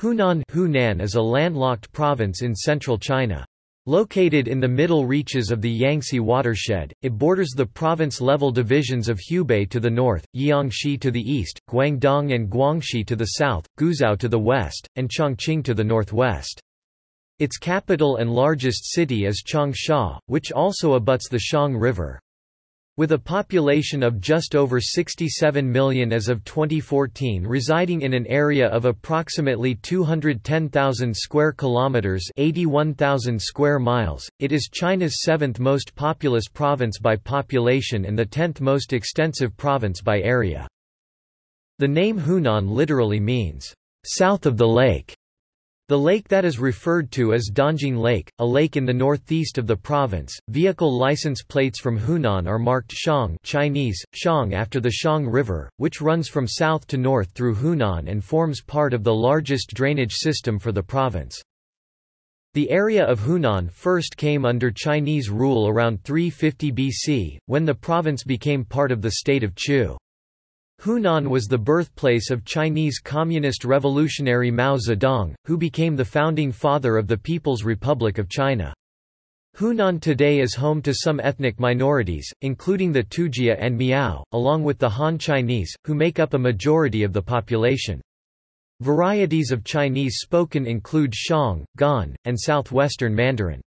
Hunan Hunan is a landlocked province in central China. Located in the middle reaches of the Yangtze watershed, it borders the province-level divisions of Hubei to the north, Jiangxi to the east, Guangdong and Guangxi to the south, Guizhou to the west, and Chongqing to the northwest. Its capital and largest city is Changsha, which also abuts the Xiang River. With a population of just over 67 million as of 2014 residing in an area of approximately 210,000 square kilometers, 81,000 square miles, it is China's seventh most populous province by population and the tenth most extensive province by area. The name Hunan literally means south of the lake. The lake that is referred to as Dongting Lake, a lake in the northeast of the province. Vehicle license plates from Hunan are marked Xiang Chinese, Xiang after the Xiang River, which runs from south to north through Hunan and forms part of the largest drainage system for the province. The area of Hunan first came under Chinese rule around 350 BC, when the province became part of the state of Chu. Hunan was the birthplace of Chinese Communist revolutionary Mao Zedong, who became the founding father of the People's Republic of China. Hunan today is home to some ethnic minorities, including the Tujia and Miao, along with the Han Chinese, who make up a majority of the population. Varieties of Chinese spoken include Xiang, Gan, and southwestern Mandarin.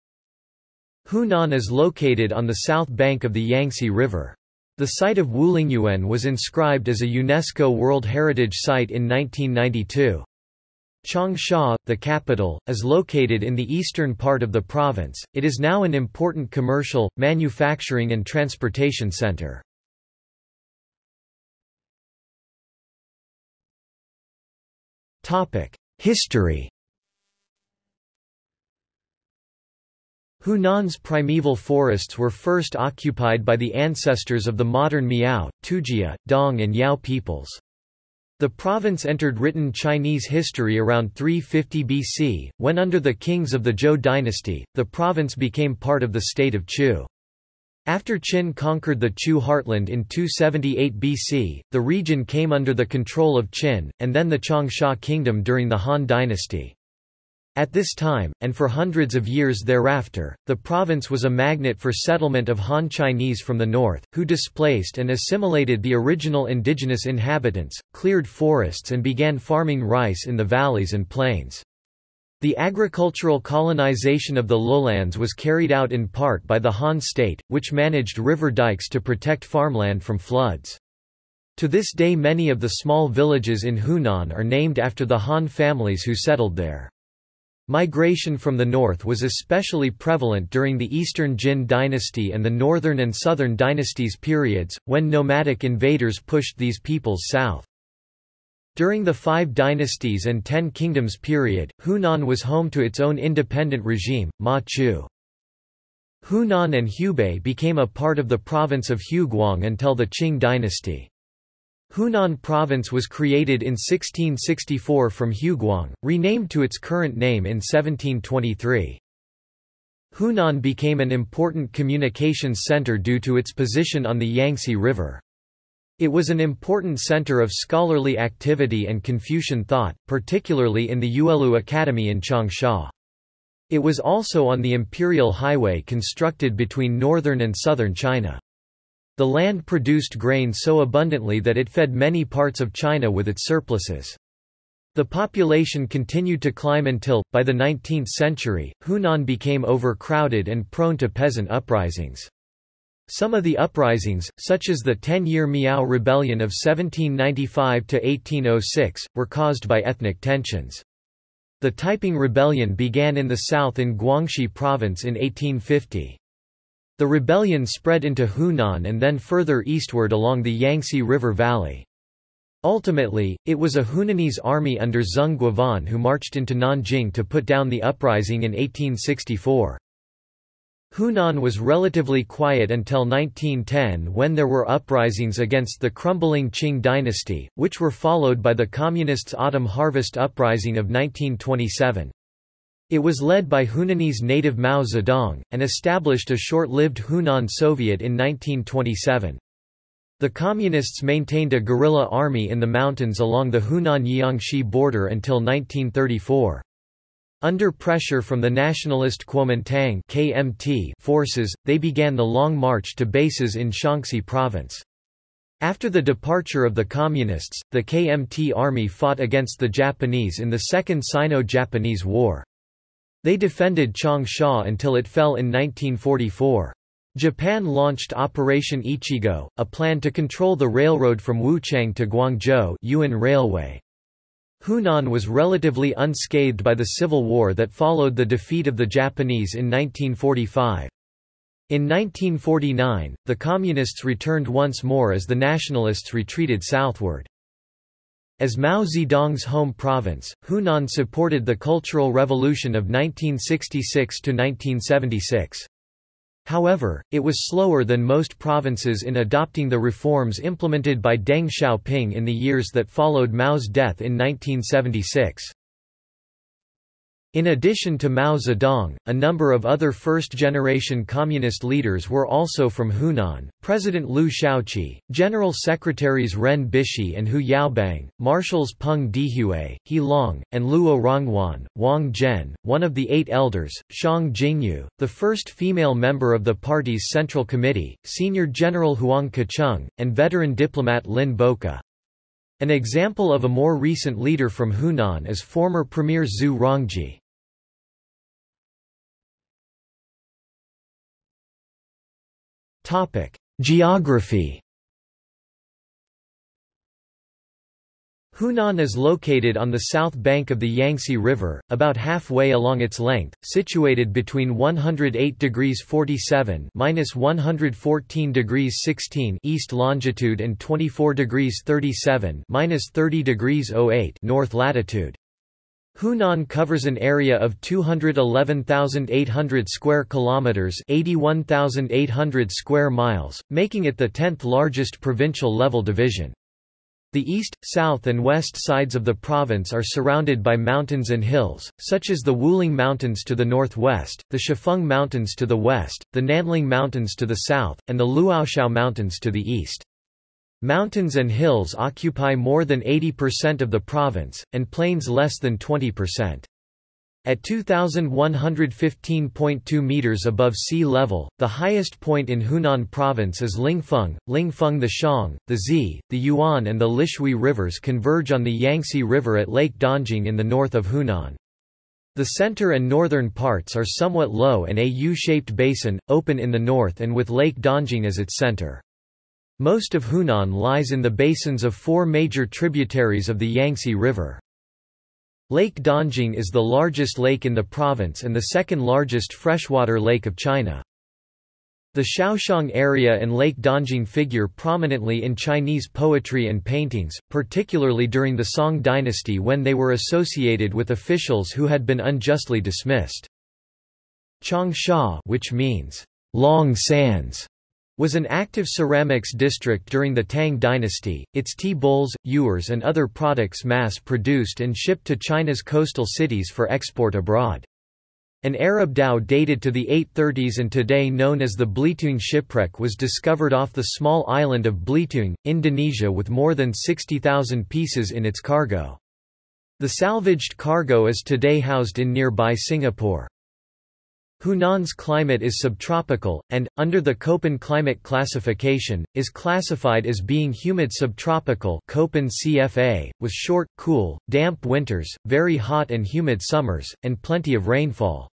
Hunan is located on the south bank of the Yangtze River. The site of Wulingyuan was inscribed as a UNESCO World Heritage Site in 1992. Changsha, the capital, is located in the eastern part of the province. It is now an important commercial, manufacturing and transportation center. Topic: History Hunan's primeval forests were first occupied by the ancestors of the modern Miao, Tujia, Dong and Yao peoples. The province entered written Chinese history around 350 BC, when under the kings of the Zhou dynasty, the province became part of the state of Chu. After Qin conquered the Chu heartland in 278 BC, the region came under the control of Qin, and then the Changsha kingdom during the Han dynasty. At this time, and for hundreds of years thereafter, the province was a magnet for settlement of Han Chinese from the north, who displaced and assimilated the original indigenous inhabitants, cleared forests and began farming rice in the valleys and plains. The agricultural colonization of the lowlands was carried out in part by the Han state, which managed river dikes to protect farmland from floods. To this day many of the small villages in Hunan are named after the Han families who settled there. Migration from the north was especially prevalent during the Eastern Jin dynasty and the Northern and Southern dynasties periods, when nomadic invaders pushed these peoples south. During the Five Dynasties and Ten Kingdoms period, Hunan was home to its own independent regime, Ma Chu. Hunan and Hubei became a part of the province of Huguang until the Qing dynasty. Hunan Province was created in 1664 from Huguang, renamed to its current name in 1723. Hunan became an important communications center due to its position on the Yangtze River. It was an important center of scholarly activity and Confucian thought, particularly in the Yuelu Academy in Changsha. It was also on the Imperial Highway constructed between northern and southern China. The land produced grain so abundantly that it fed many parts of China with its surpluses. The population continued to climb until, by the 19th century, Hunan became overcrowded and prone to peasant uprisings. Some of the uprisings, such as the Ten-Year Miao Rebellion of 1795–1806, were caused by ethnic tensions. The Taiping Rebellion began in the south in Guangxi Province in 1850. The rebellion spread into Hunan and then further eastward along the Yangtze River Valley. Ultimately, it was a Hunanese army under Zeng Guofan who marched into Nanjing to put down the uprising in 1864. Hunan was relatively quiet until 1910 when there were uprisings against the crumbling Qing dynasty, which were followed by the Communists' Autumn Harvest Uprising of 1927. It was led by Hunanese native Mao Zedong, and established a short-lived Hunan Soviet in 1927. The Communists maintained a guerrilla army in the mountains along the Hunan-Jiangxi border until 1934. Under pressure from the nationalist Kuomintang KMT forces, they began the long march to bases in Shaanxi province. After the departure of the Communists, the KMT army fought against the Japanese in the Second Sino-Japanese War. They defended Changsha until it fell in 1944. Japan launched Operation Ichigo, a plan to control the railroad from Wuchang to Guangzhou Yuyuan Railway. Hunan was relatively unscathed by the civil war that followed the defeat of the Japanese in 1945. In 1949, the Communists returned once more as the Nationalists retreated southward. As Mao Zedong's home province, Hunan supported the Cultural Revolution of 1966–1976. However, it was slower than most provinces in adopting the reforms implemented by Deng Xiaoping in the years that followed Mao's death in 1976. In addition to Mao Zedong, a number of other first-generation communist leaders were also from Hunan, President Liu Shaoqi, General Secretaries Ren Bishi and Hu Yaobang, Marshals Peng Dehuai, He Long, and Luo Ronghuan, Wang Zhen, one of the Eight Elders, Xiang Jingyu, the first female member of the party's Central Committee, Senior General Huang Kecheng, and veteran diplomat Lin Boqu. An example of a more recent leader from Hunan is former Premier Zhu Rongji. Geography Hunan is located on the south bank of the Yangtze River, about halfway along its length, situated between 108 degrees 47 minus 114 degrees 16 east longitude and 24 degrees 37 minus 30 degrees 08 north latitude. Hunan covers an area of 211,800 square kilometers, 81,800 square miles, making it the 10th largest provincial level division. The east, south and west sides of the province are surrounded by mountains and hills, such as the Wuling Mountains to the northwest, the Shifeng Mountains to the west, the Nanling Mountains to the south, and the Luoxiao Mountains to the east. Mountains and hills occupy more than 80% of the province, and plains less than 20%. At 2,115.2 meters above sea level, the highest point in Hunan province is Lingfeng. Lingfeng the Xiang, the Zi, the Yuan and the Lishui rivers converge on the Yangtze River at Lake Dongting in the north of Hunan. The center and northern parts are somewhat low and a U-shaped basin, open in the north and with Lake Dongting as its center. Most of Hunan lies in the basins of four major tributaries of the Yangtze River. Lake Dongting is the largest lake in the province and the second largest freshwater lake of China. The Xiaoxiang area and Lake Dongting figure prominently in Chinese poetry and paintings, particularly during the Song dynasty when they were associated with officials who had been unjustly dismissed. Changsha which means, long sands, was an active ceramics district during the Tang dynasty, its tea bowls, ewers and other products mass-produced and shipped to China's coastal cities for export abroad. An Arab dhow dated to the 830s and today known as the Belitung shipwreck was discovered off the small island of Belitung, Indonesia with more than 60,000 pieces in its cargo. The salvaged cargo is today housed in nearby Singapore. Hunan's climate is subtropical, and, under the Köppen climate classification, is classified as being humid subtropical Köppen CFA, with short, cool, damp winters, very hot and humid summers, and plenty of rainfall.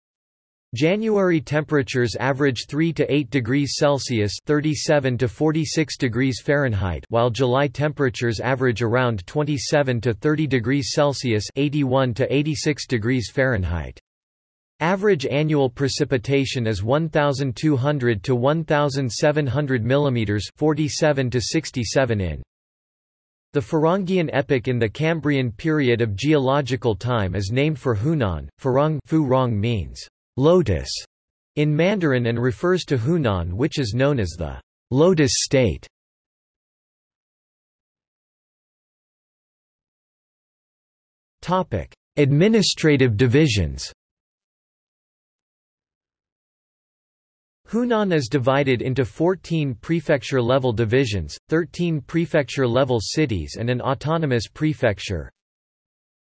January temperatures average 3 to 8 degrees Celsius (37 to 46 degrees Fahrenheit), while July temperatures average around 27 to 30 degrees Celsius (81 to 86 degrees Fahrenheit). Average annual precipitation is 1200 to 1700 mm 47 to 67 in. The Furongian epoch in the Cambrian period of geological time is named for Hunan. Furong, Furong means lotus in Mandarin and refers to Hunan which is known as the lotus state. Topic: Administrative divisions Hunan is divided into 14 prefecture-level divisions, 13 prefecture-level cities and an autonomous prefecture.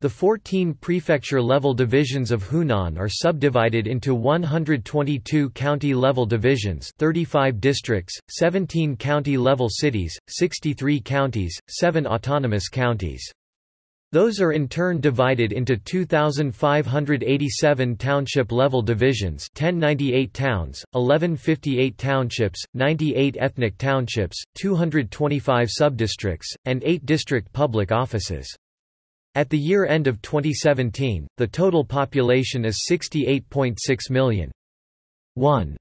The 14 prefecture-level divisions of Hunan are subdivided into 122 county-level divisions 35 districts, 17 county-level cities, 63 counties, 7 autonomous counties. Those are in turn divided into 2,587 township-level divisions 1098 towns, 1158 townships, 98 ethnic townships, 225 subdistricts, and 8 district public offices. At the year end of 2017, the total population is 68.6 million. 1.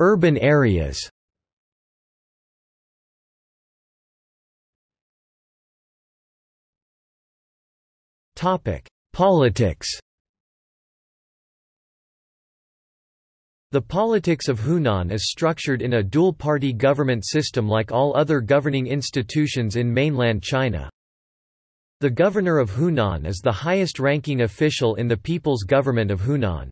Urban areas Politics. The politics of Hunan is structured in a dual-party government system like all other governing institutions in mainland China. The governor of Hunan is the highest-ranking official in the People's Government of Hunan.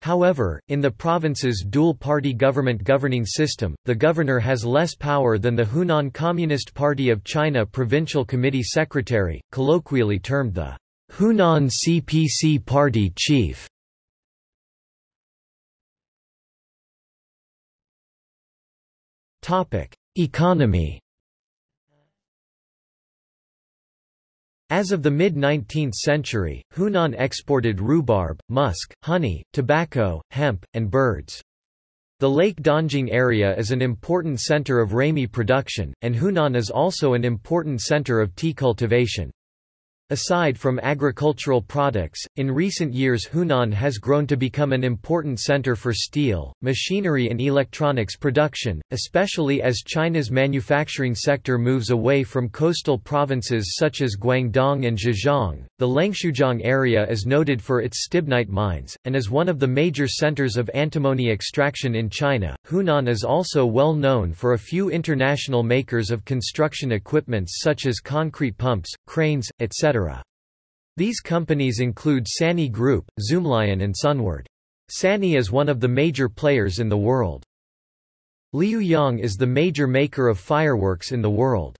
However, in the province's dual-party government governing system, the governor has less power than the Hunan Communist Party of China Provincial Committee Secretary, colloquially termed the Hunan CPC Party chief. Economy As of the mid-19th century, Hunan exported rhubarb, musk, honey, tobacco, hemp, and birds. The Lake Dongting area is an important center of ramie production, and Hunan is also an important center of tea cultivation. Aside from agricultural products, in recent years Hunan has grown to become an important center for steel, machinery and electronics production, especially as China's manufacturing sector moves away from coastal provinces such as Guangdong and Zhejiang. The Lengshuijiang area is noted for its stibnite mines, and is one of the major centers of antimony extraction in China. Hunan is also well known for a few international makers of construction equipments such as concrete pumps, cranes, etc. These companies include Sany Group, Zoomlion and Sunward. Sany is one of the major players in the world. Liuyang is the major maker of fireworks in the world.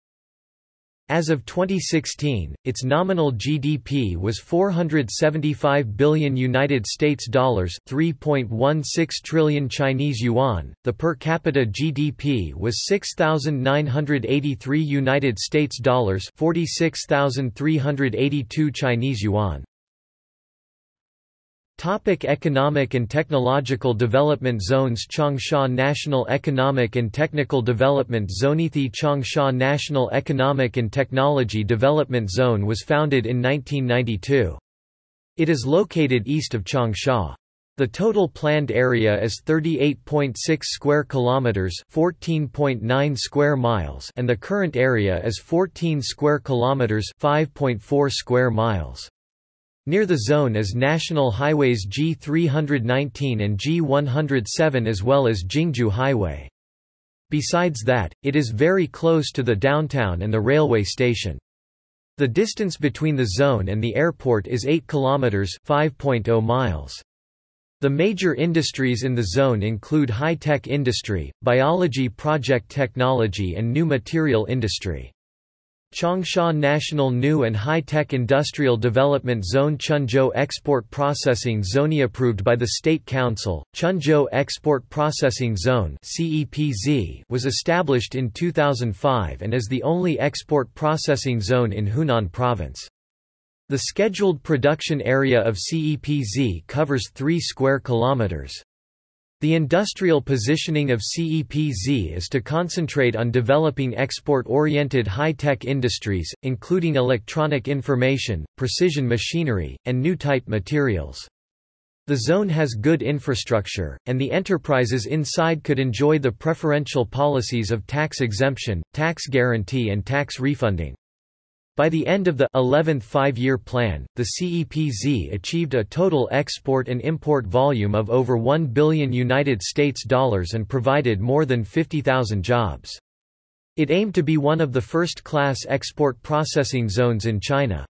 As of 2016, its nominal GDP was 475 billion United States dollars, 3.16 trillion Chinese yuan. The per capita GDP was 6983 United States dollars, 46382 Chinese yuan. Topic economic and technological development zones Changsha National Economic and Technical Development Zoneithi Changsha National Economic and Technology Development Zone was founded in 1992. It is located east of Changsha. The total planned area is 38.6 square kilometers, 14.9 square miles, and the current area is 14 square kilometers, 5.4 square miles. Near the zone is national highways G319 and G107 as well as Jingzhu Highway. Besides that, it is very close to the downtown and the railway station. The distance between the zone and the airport is 8 kilometers, 5.0 miles. The major industries in the zone include high-tech industry, biology project technology and new material industry. Changsha National New and High-Tech Industrial Development Zone Chenzhou Export Processing Zone approved by the State Council, Chenzhou Export Processing Zone was established in 2005 and is the only export processing zone in Hunan Province. The scheduled production area of CEPZ covers 3 square kilometers. The industrial positioning of CEPZ is to concentrate on developing export-oriented high-tech industries, including electronic information, precision machinery, and new type materials. The zone has good infrastructure, and the enterprises inside could enjoy the preferential policies of tax exemption, tax guarantee and tax refunding. By the end of the 11th five-year plan, the CEPZ achieved a total export and import volume of over 1 billion United States dollars and provided more than 50,000 jobs. It aimed to be one of the first-class export processing zones in China.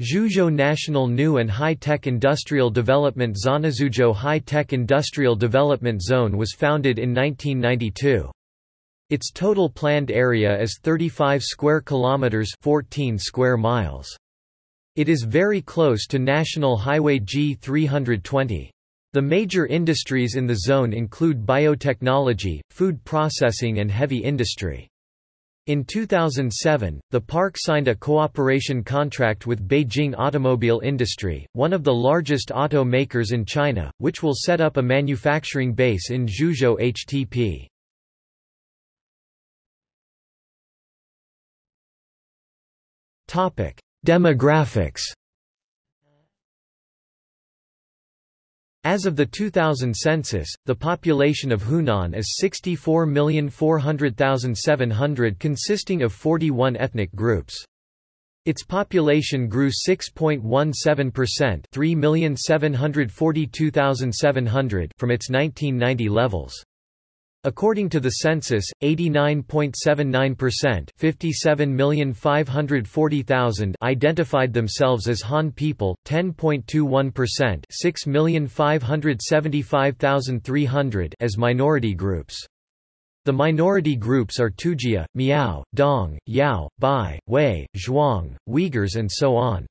Zhuzhou National New and High-Tech Industrial Development Zone Zhuzhou High-Tech Industrial Development Zone was founded in 1992. Its total planned area is 35 square kilometers 14 square miles. It is very close to National Highway G320. The major industries in the zone include biotechnology, food processing and heavy industry. In 2007, the park signed a cooperation contract with Beijing Automobile Industry, one of the largest auto makers in China, which will set up a manufacturing base in Zhuzhou HTP. Demographics As of the 2000 census, the population of Hunan is 64,400,700 consisting of 41 ethnic groups. Its population grew 6.17% 3,742,700 from its 1990 levels. According to the census, 89.79% 57,540,000 identified themselves as Han people, 10.21% 6,575,300 as minority groups. The minority groups are Tujia, Miao, Dong, Yao, Bai, Wei, Zhuang, Uyghurs and so on.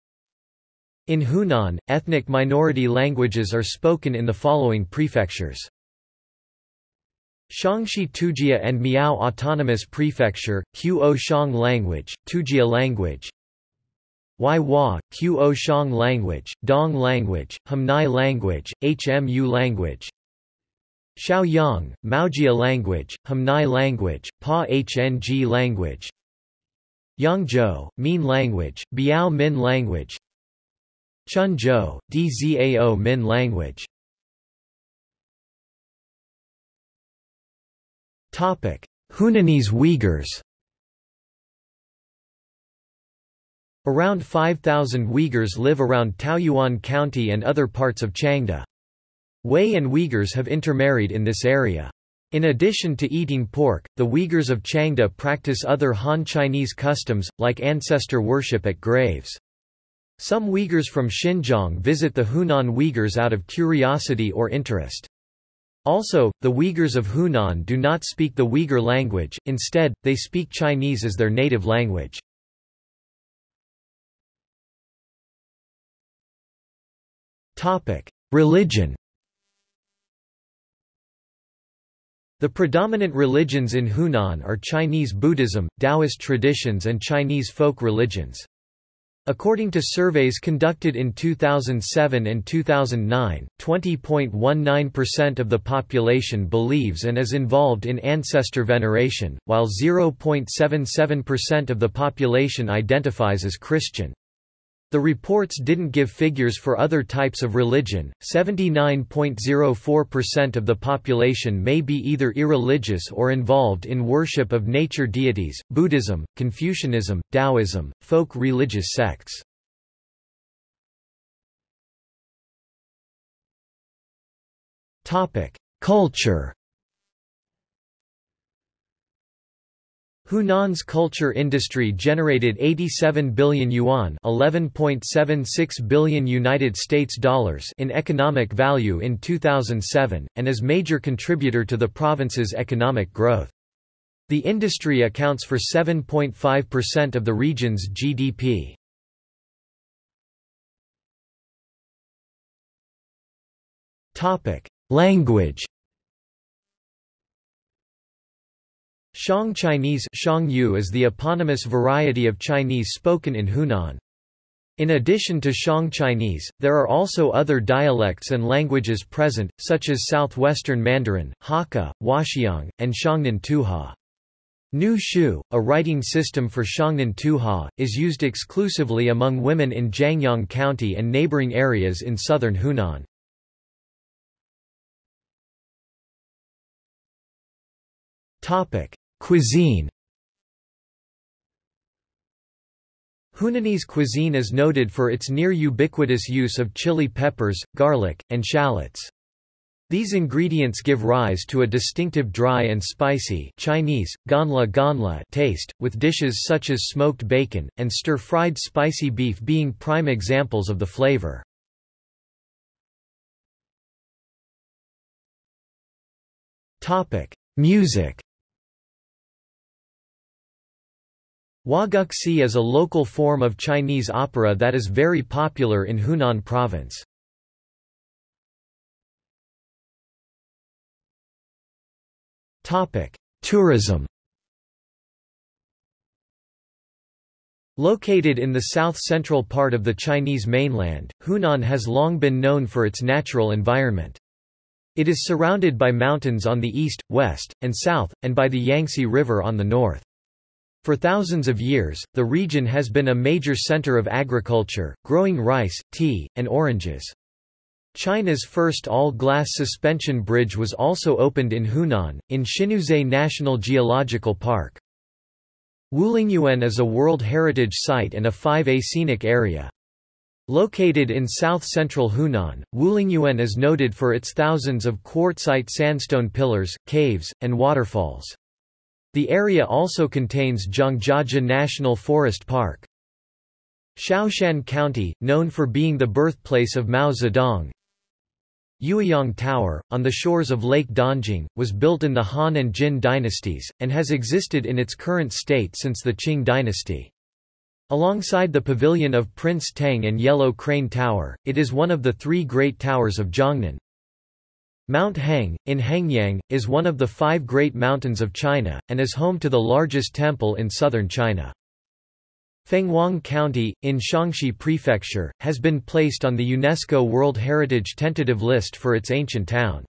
In Hunan, ethnic minority languages are spoken in the following prefectures. Xiangxi Tujia and Miao Autonomous Prefecture, Qo Shang language, Tujia language. Huaihua, Qo Shang language, Dong language, Humnai language, Hmu language. Shaoyang, Maojia language, Humnai language, Pa Hng language. Yangzhou, Min language, Biao Min language. Chenzhou, Dzao Min language Hunanese Uyghurs Around 5,000 Uyghurs live around Taoyuan County and other parts of Changde. Wei and Uyghurs have intermarried in this area. In addition to eating pork, the Uyghurs of Changde practice other Han Chinese customs, like ancestor worship at graves. Some Uyghurs from Xinjiang visit the Hunan Uyghurs out of curiosity or interest. Also, the Uyghurs of Hunan do not speak the Uyghur language, instead, they speak Chinese as their native language. Religion The predominant religions in Hunan are Chinese Buddhism, Taoist traditions and Chinese folk religions. According to surveys conducted in 2007 and 2009, 20.19% of the population believes and is involved in ancestor veneration, while 0.77% of the population identifies as Christian. The reports didn't give figures for other types of religion. 79.04% of the population may be either irreligious or involved in worship of nature deities, Buddhism, Confucianism, Taoism, folk religious sects. Topic: Culture Hunan's culture industry generated 87 billion yuan, 11.76 billion United States dollars in economic value in 2007 and is major contributor to the province's economic growth. The industry accounts for 7.5% of the region's GDP. Topic: Language Xiang Chinese Yu is the eponymous variety of Chinese spoken in Hunan. In addition to Xiang Chinese, there are also other dialects and languages present, such as Southwestern Mandarin, Hakka, Huaxiang, and Xiangnan Tuhua. Nu Shu, a writing system for Xiangnan Tuhua, is used exclusively among women in Jiangyong County and neighboring areas in southern Hunan. Topic: Cuisine Hunanese cuisine is noted for its near-ubiquitous use of chili peppers, garlic, and shallots. These ingredients give rise to a distinctive dry and spicy Chinese, ganla ganla taste, with dishes such as smoked bacon, and stir-fried spicy beef being prime examples of the flavor. Music Huaguxi is a local form of Chinese opera that is very popular in Hunan province. Tourism Located in the south-central part of the Chinese mainland, Hunan has long been known for its natural environment. It is surrounded by mountains on the east, west, and south, and by the Yangtze River on the north. For thousands of years, the region has been a major center of agriculture, growing rice, tea, and oranges. China's first all-glass suspension bridge was also opened in Hunan, in Xinuzhe National Geological Park. Wulingyuan is a World Heritage Site and a 5A scenic area. Located in south-central Hunan, Wulingyuan is noted for its thousands of quartzite sandstone pillars, caves, and waterfalls. The area also contains Zhangjiajie National Forest Park. Shaoshan County, known for being the birthplace of Mao Zedong, Yueyang Tower, on the shores of Lake Dongting, was built in the Han and Jin dynasties, and has existed in its current state since the Qing dynasty. Alongside the pavilion of Prince Tang and Yellow Crane Tower, it is one of the three great towers of Zhongnan. Mount Heng, in Hengyang, is one of the five great mountains of China, and is home to the largest temple in southern China. Fenghuang County, in Xiangxi Prefecture, has been placed on the UNESCO World Heritage tentative list for its ancient town.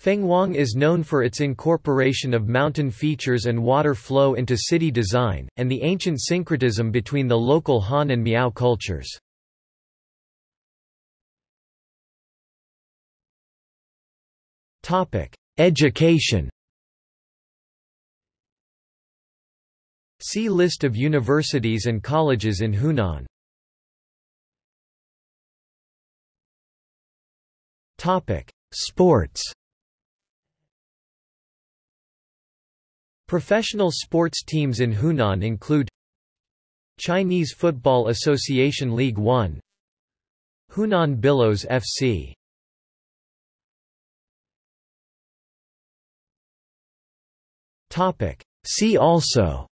Fenghuang is known for its incorporation of mountain features and water flow into city design, and the ancient syncretism between the local Han and Miao cultures. Education. See List of universities and colleges in Hunan. Sports. Professional sports teams in Hunan include Chinese Football Association League 1 Hunan Billows FC See also.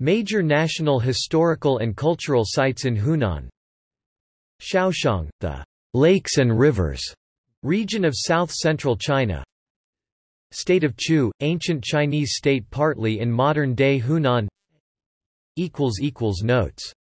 Major national historical and cultural sites in Hunan. Xiaoxiang, the lakes and rivers region of south-central China. State of Chu, ancient Chinese state partly in modern-day Hunan. Notes